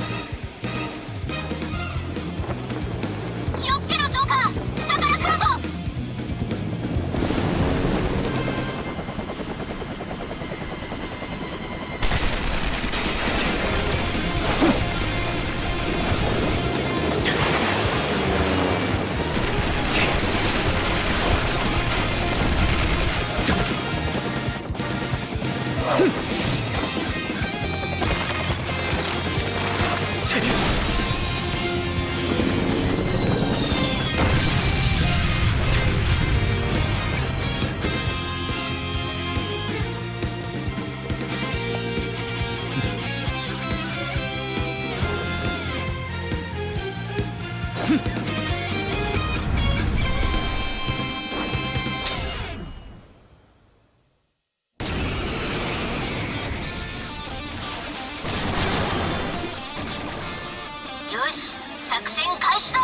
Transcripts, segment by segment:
Bye. した。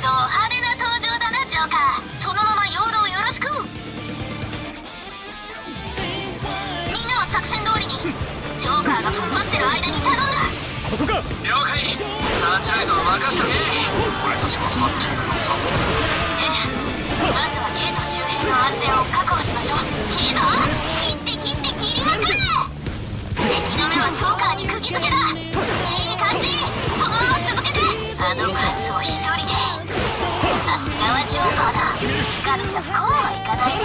ド派手な登場だなジョーカー。そのまま養老よろしく。みんなは作戦通りにジョーカーが踏ん張ってる間に頼んだ。ここか。了解。サーチライトを任してね。俺たちもハッキングのサポートええ。まずはゲート周辺の安全を確保しましょう。いいぞ。切って切って切りまくれ敵の目はジョーカーに釘付けだ。いかないね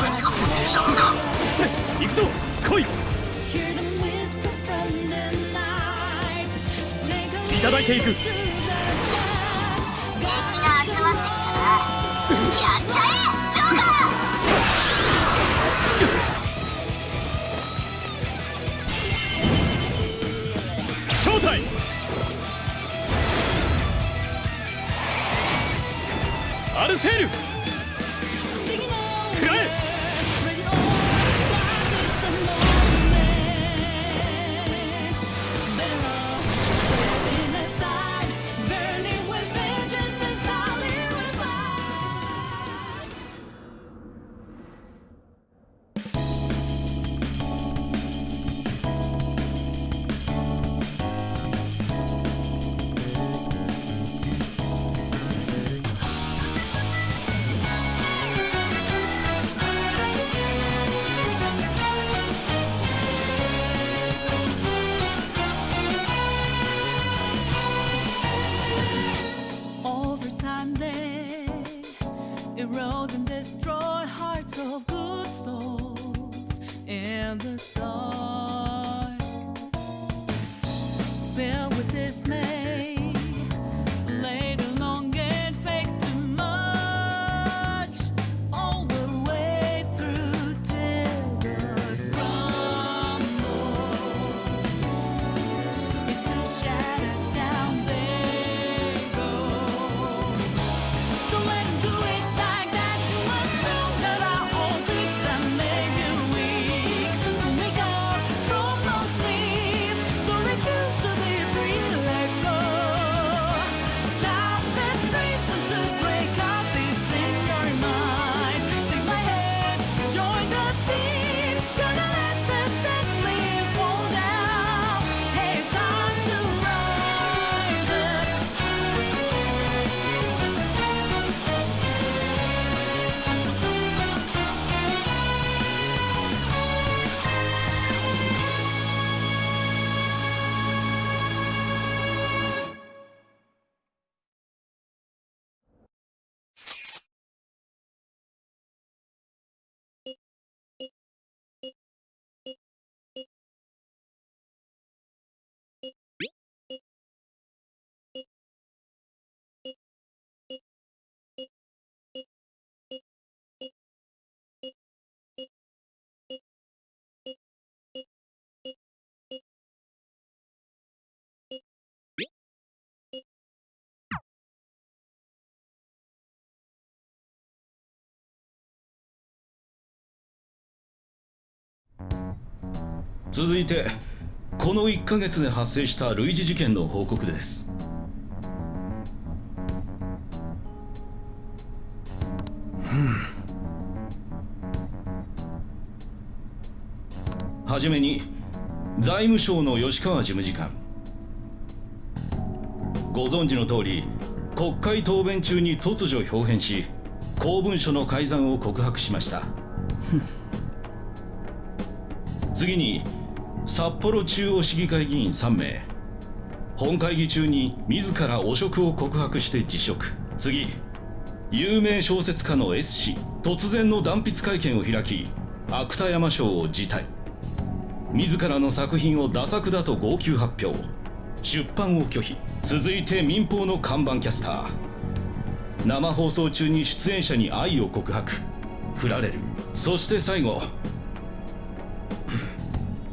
何がデジャブか行くぞ来い Hear them whisper from the night. Take a いただいていく敵が集まってきたなやっちゃえ続いてこの1ヶ月で発生した類似事件の報告です。はじめに財務省の吉川事務次官。ご存知の通り国会答弁中に突如表変し公文書の改ざんを告白しました。次に札幌中央市議会議員3名。本会議中に自ら汚職を告白して辞職。次。有名小説家の S 氏突然の断筆会見を開き芥山賞を辞退。自らの作品をダ作だと号泣発表。出版を拒否。続いて民放の看板キャスター。生放送中に出演者に愛を告白。振られる。そして最後。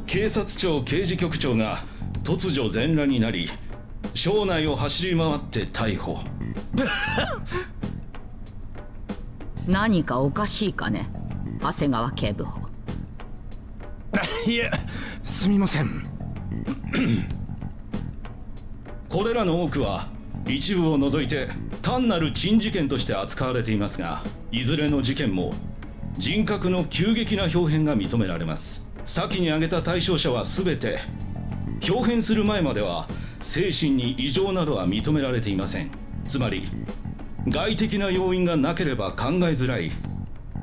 警察庁刑事局長が突如全裸になり省内を走り回って逮捕。何かおかしいかね？長谷川警部補。いえすみません。これらの多くは一部を除いて単なる珍事件として扱われていますがいずれの事件も人格の急激な表変が認められます先に挙げた対象者は全て表変する前までは精神に異常などは認められていません。つまり外的な要因がなければ考えづらい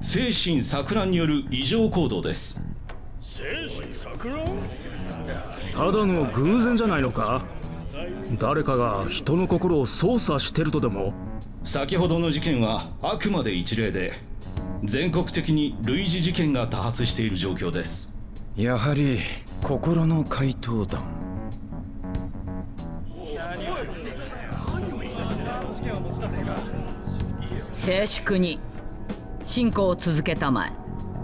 精神錯乱による異常行動です。ただの偶然じゃないのか？誰かが人の心を操作してるとでも？先ほどの事件はあくまで一例で全国的に類似事件が多発している状況ですやはり心の怪盗団静粛に進行を続けたまえ。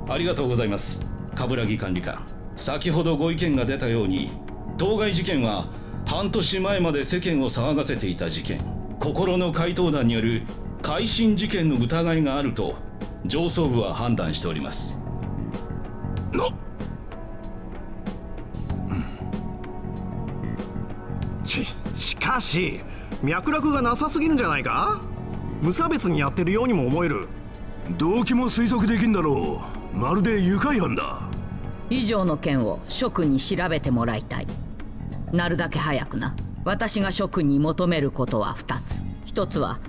ありがとうございます。冠城管理官。先ほどご意見が出たように当該事件は半年前まで世間を騒がせていた事件。心の怪盗団による改心事件の疑いがあると上層部は判断しております。なししかし脈絡がなさすぎるんじゃないか？無差別にやってるようにも思える。動機も推測できんだろう。まるで愉快犯だ。以上の件を諸君に調べてもらいたい。なるだけ早くな。私が諸君に求めることは2つ。1つは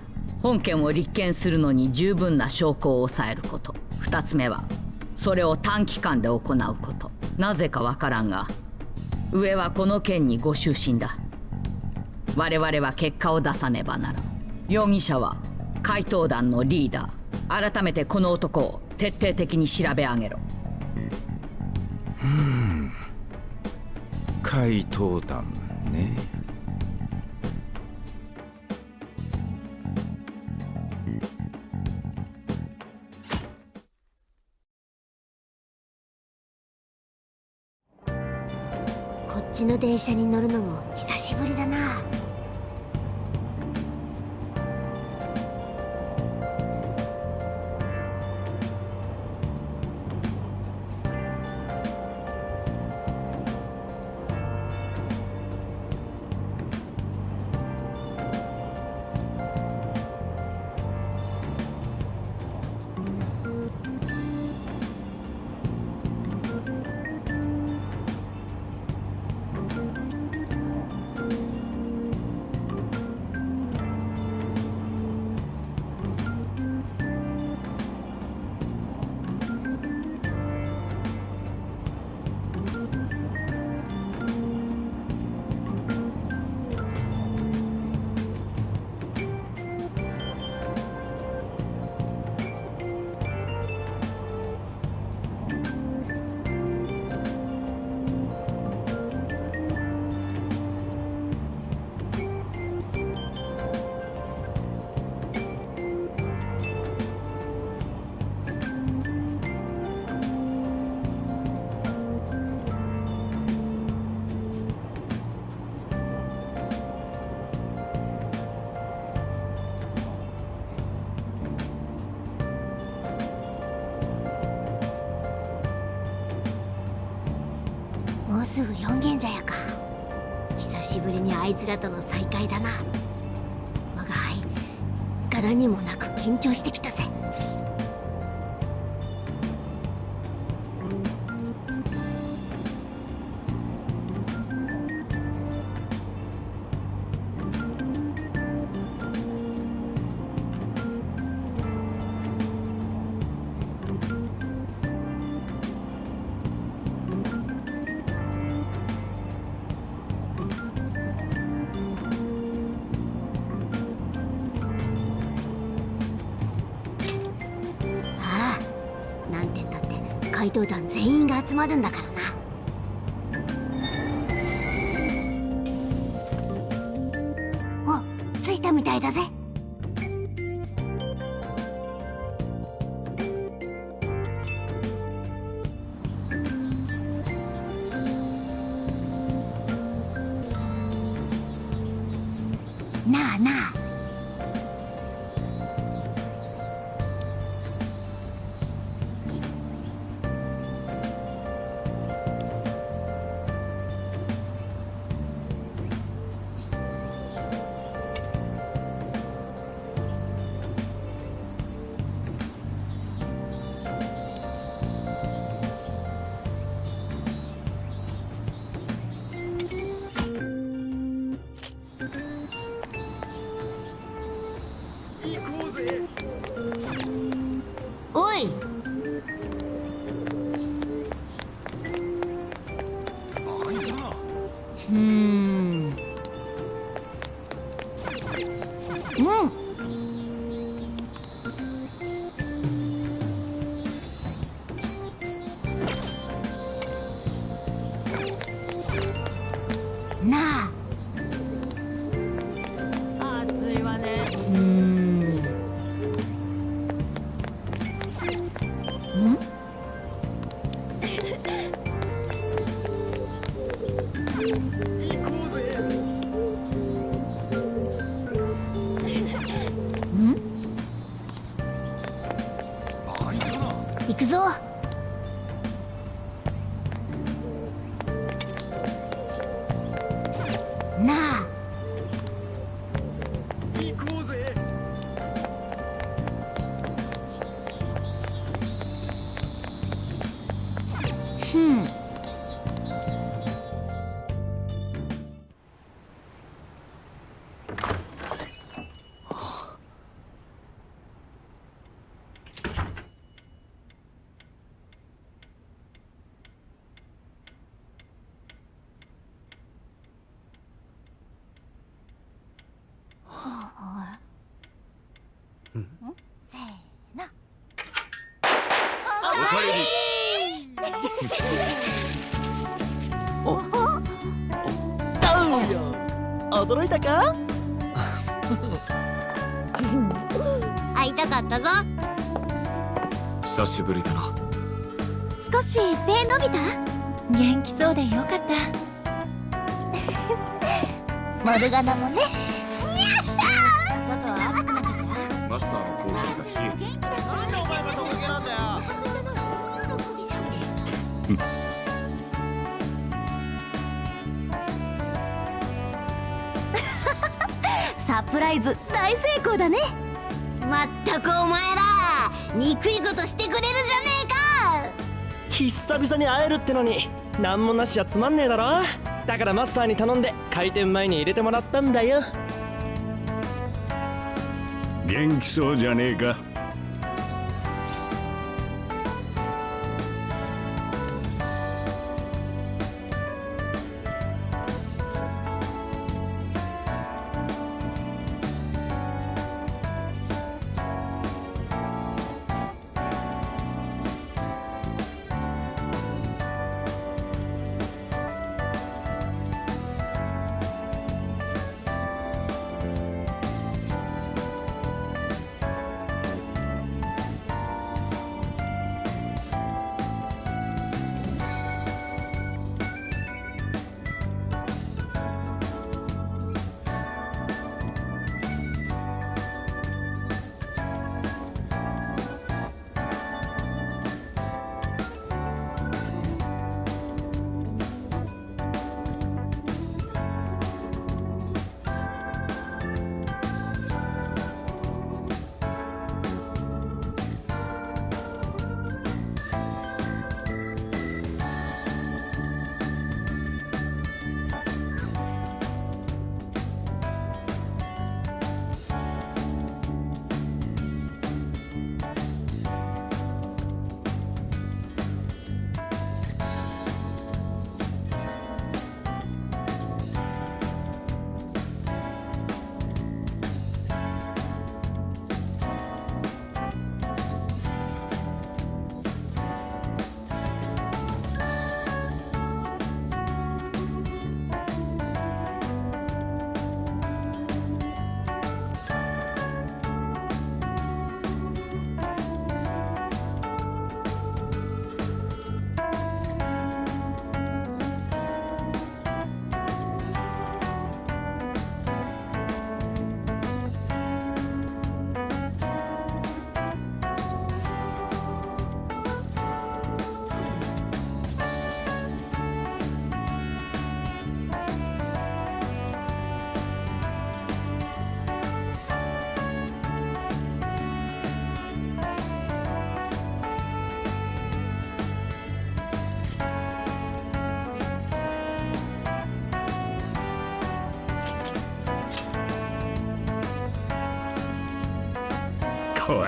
本件を立件するのに十分な証拠を抑えること。2つ目はそれを短期間で行うこと。なぜかわからんが上はこの件にご就寝だ我々は結果を出さねばならん。容疑者は怪盗団のリーダー。改めてこの男を徹底的に調べ上げろ。怪盗団ね。っちの電車に乗るのも久しぶりだな。いつらとの再会だな。我が輩柄にもなく緊張してきたぜ。って怪盗団全員が集まるんだから。せーの。おか驚いたか会いたかったぞ久しぶり。だな少し背伸びた元気そうでよかったモルガナもねライズ大成功だね。まったくお前ら憎いことしてくれるじゃねえか。久々に会えるってのに何もなしじゃつまんねえだろ。だからマスターに頼んで開店前に入れてもらったんだよ。元気そうじゃねえか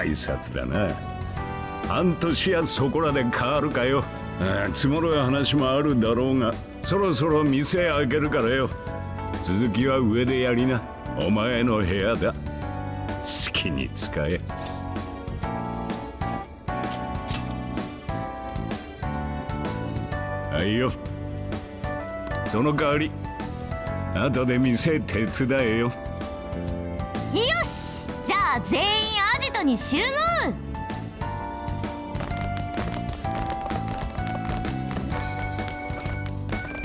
挨拶だな。半年やそこらで変わるかよ。積もる話もあるだろうがそろそろ店開けるからよ。続きは上でやりな。お前の部屋だ。好きに使え。はいよ。その代わり後で店手伝えよ。よし！じゃあ全員トに集合!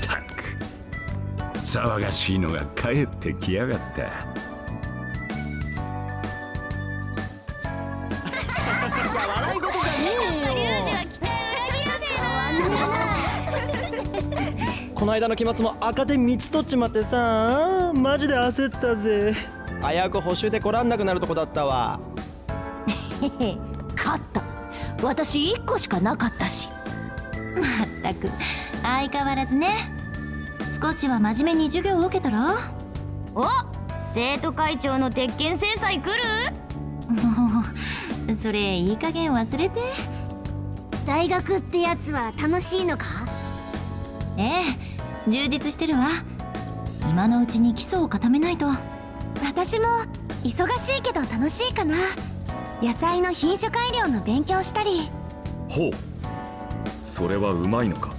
たく騒がしいのが帰ってきやがった笑い事じゃねえよ この間の期末も赤点3つ取っちまってさ。マジで焦ったぜ。危うく補習で来らんなくなるとこだったわ勝った。私1個しかなかったし。まったく。相変わらずね。少しは真面目に授業を受けたら？お生徒会長の鉄拳制裁来る？もうそれいい加減忘れて。大学ってやつは楽しいのか？ええ充実してるわ。今のうちに基礎を固めないと。私も忙しいけど楽しいかな野菜の品種改良の勉強したり。ほう。それはうまいのか。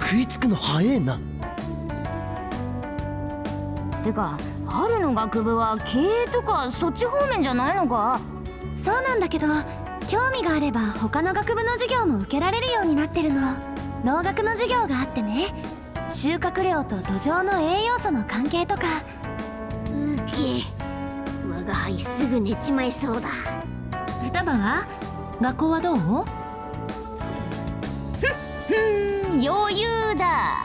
食いつくの早えな。てか春の学部は経営とかそっち方面じゃないのか？そうなんだけど興味があれば他の学部の授業も受けられるようになってるの。農学の授業があってね。収穫量と土壌の栄養素の関係とか。うげ我が輩すぐ寝ちまいそうだ。双葉は？学校はどう？ふん余裕だ。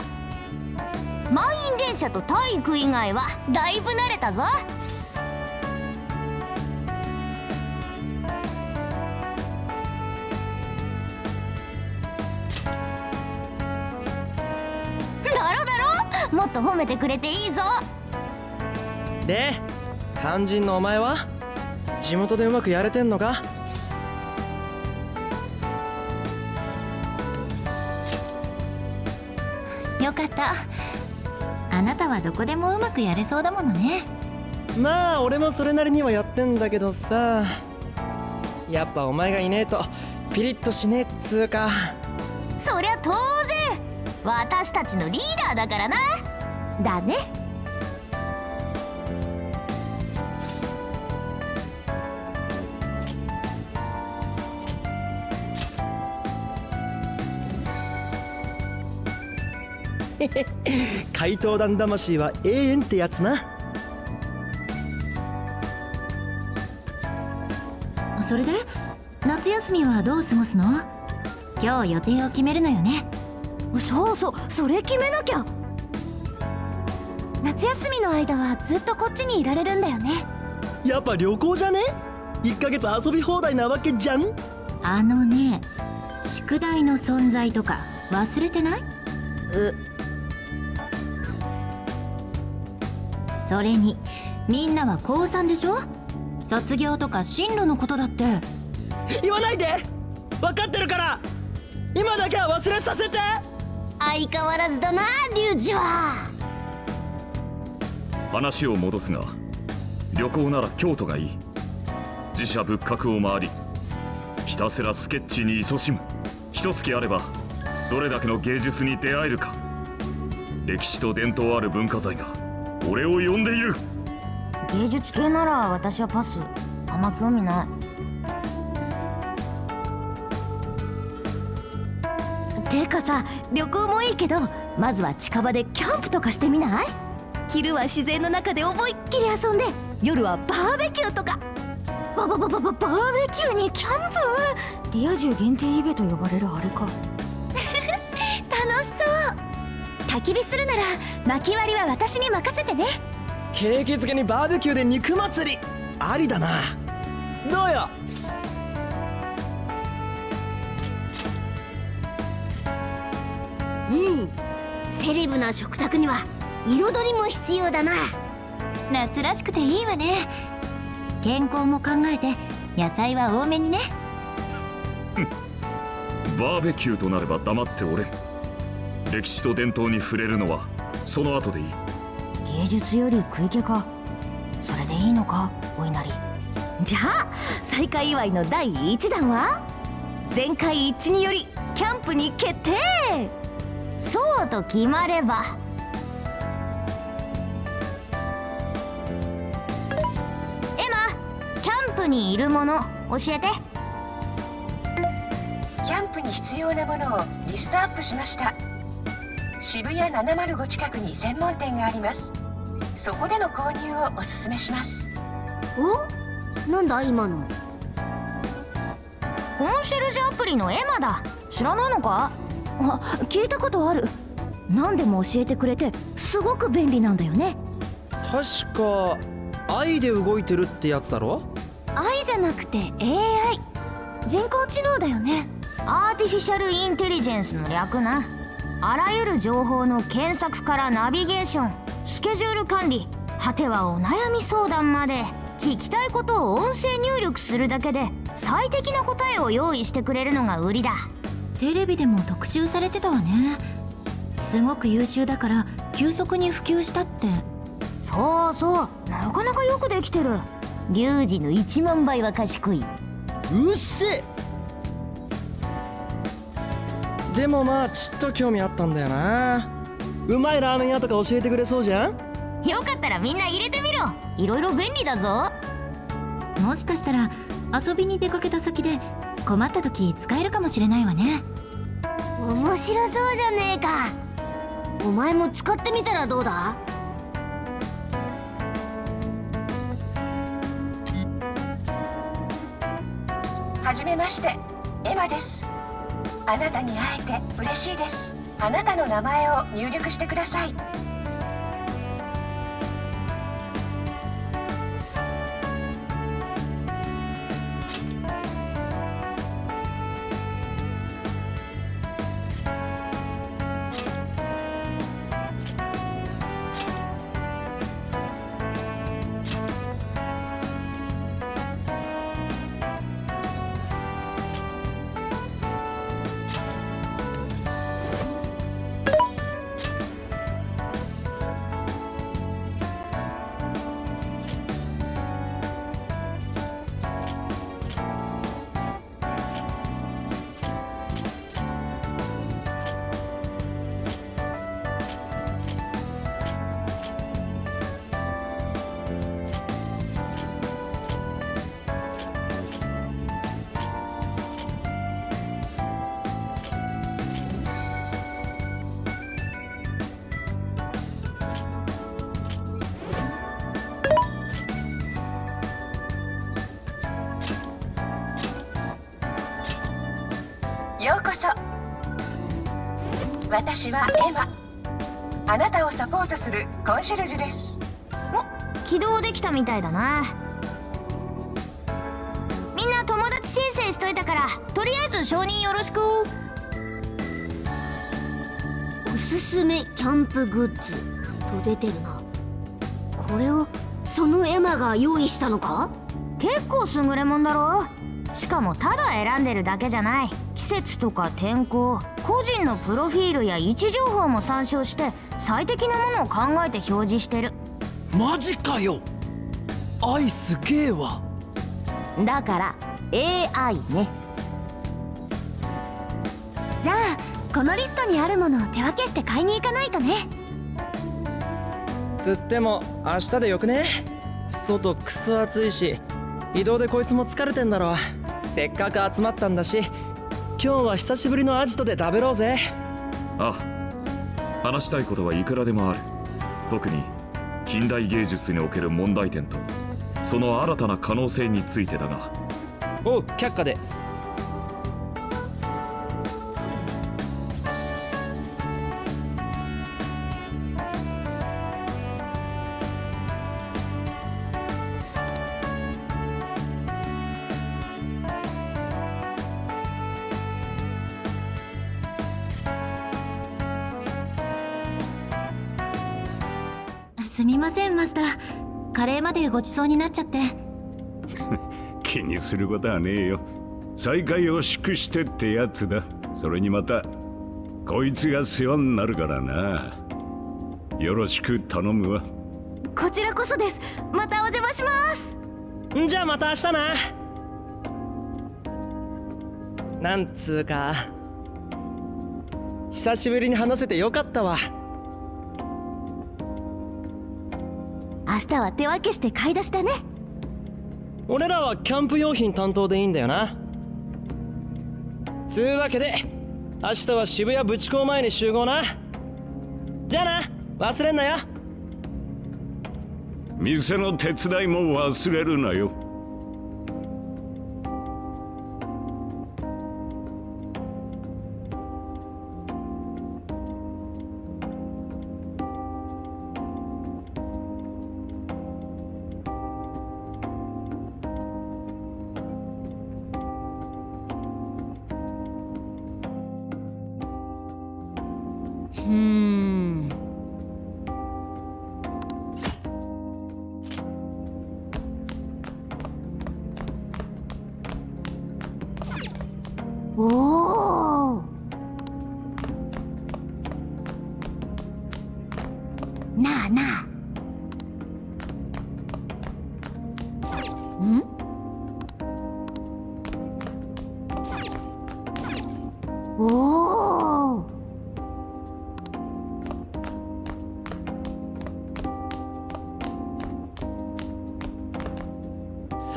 満員電車と体育以外はだいぶ慣れたぞ。だろだろ？もっと褒めてくれていいぞ。で肝心のお前は地元でうまくやれてんのか？よかった。あなたはどこでもうまくやれそうだものね。まあ俺もそれなりにはやってんだけどさ。やっぱお前がいねえとピリッとしねえっつうか。そりゃ当然。私たちのリーダーだからな。だね怪盗団魂は永遠ってやつな。それで夏休みはどう過ごすの？今日予定を決めるのよね。そうそうそれ決めなきゃ。夏休みの間はずっとこっちにいられるんだよね。やっぱ旅行じゃね？1ヶ月遊び放題なわけじゃん。あのね宿題の存在とか忘れてない？それにみんなは高3でしょ？卒業とか進路のことだって。言わないで！分かってるから！今だけは忘れさせて！相変わらずだなリュウジは。話を戻すが旅行なら京都がいい。自社仏閣を回りひたすらスケッチに勤しむ。一月あればどれだけの芸術に出会えるか。歴史と伝統ある文化財が俺を呼んでいる。芸術系なら私はパス。あんま興味ない。てかさ旅行もいいけどまずは近場でキャンプとかしてみない？昼は自然の中で思いっきり遊んで夜はバーベキューとか。ババババババーベキューにキャンプ？リア充限定イベと呼ばれるあれか。楽しそう焚き火するなら薪割りは私に任せてね。景気づけにバーベキューで肉祭り。ありだな。どうよ？うん。セレブな食卓には彩りも必要だな。夏らしくていいわね。健康も考えて野菜は多めにね。バーベキューとなれば黙っておれ。ん歴史と伝統に触れるのはその後でいい。芸術より食い気か。それでいいのかお稲荷じゃあ再開祝いの第1弾は？全会一致によりキャンプに決定！そうと決まれば。エマキャンプにいるもの教えて。キャンプに必要なものをリストアップしました渋谷705近くに専門店があります。そこでの購入をおすすめします。お？なんだ今の？コンシェルジュアプリのエマだ。知らないのか？あ聞いたことある。何でも教えてくれてすごく便利なんだよね。確か愛で動いてるってやつだろ？愛じゃなくて AI 人工知能だよね。アーティフィシャルインテリジェンスの略なあらゆる情報の検索からナビゲーションスケジュール管理果てはお悩み相談まで聞きたいことを音声入力するだけで最適な答えを用意してくれるのが売りだ。テレビでも特集されてたわね。すごく優秀だから急速に普及したって。そうそう。なかなかよくできてる。リュウジの1万倍は賢い。うっせでもまあちっと興味あったんだよな。うまいラーメン屋とか教えてくれそうじゃん？よかったらみんな入れてみろ。いろいろ便利だぞ。もしかしたら遊びに出かけた先で困った時使えるかもしれないわね。面白そうじゃねえか。お前も使ってみたらどうだ？はじめまして。エマですあなたに会えて嬉しいです。あなたの名前を入力してください。ようこそ。私はエマ。あなたをサポートするコンシェルジュです。お起動できたみたいだな。みんな友達申請しといたからとりあえず承認よろしく。おすすめキャンプグッズと出てるな。これをそのエマが用意したのか？結構優れもんだろ。しかもただ選んでるだけじゃない。節とか天候個人のプロフィールや位置情報も参照して最適なものを考えて表示してる。マジかよ。愛すげえわ。だから AI ね。じゃあこのリストにあるものを手分けして買いに行かないとね。つっても明日でよくね？外クソ暑いし移動でこいつも疲れてんだろ。せっかく集まったんだし今日は久しぶりのアジトで食べろうぜ。ああ話したいことはいくらでもある。特に近代芸術における問題点とその新たな可能性についてだが。おう却下でカレーまでごちそうになっちゃって。気にすることはねえよ。再会を祝してってやつだ。それにまたこいつが世話になるからな。よろしく頼むわ。こちらこそです。またお邪魔します。じゃあまた明日な。なんつうか久しぶりに話せてよかったわ明日は手分けして買い出しだね。俺らはキャンプ用品担当でいいんだよな。つうわけで明日は渋谷ブチ港前に集合な。じゃあな忘れんなよ。店の手伝いも忘れるなよ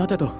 待てと。